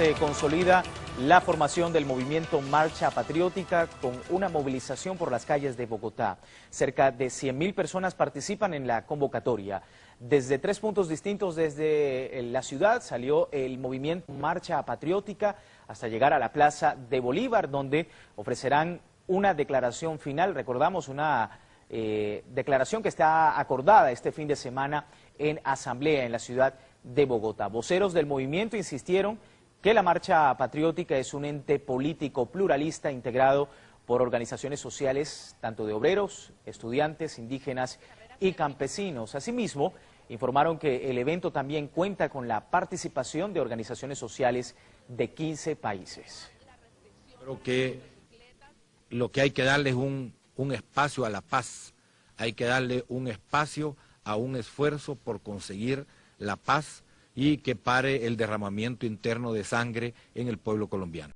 se consolida la formación del movimiento Marcha Patriótica con una movilización por las calles de Bogotá. Cerca de 100.000 personas participan en la convocatoria. Desde tres puntos distintos desde la ciudad salió el movimiento Marcha Patriótica hasta llegar a la Plaza de Bolívar, donde ofrecerán una declaración final. Recordamos una eh, declaración que está acordada este fin de semana en asamblea en la ciudad de Bogotá. Voceros del movimiento insistieron que la marcha patriótica es un ente político pluralista integrado por organizaciones sociales tanto de obreros, estudiantes, indígenas y campesinos. Asimismo, informaron que el evento también cuenta con la participación de organizaciones sociales de 15 países. Creo que lo que hay que darle es un, un espacio a la paz, hay que darle un espacio a un esfuerzo por conseguir la paz y que pare el derramamiento interno de sangre en el pueblo colombiano.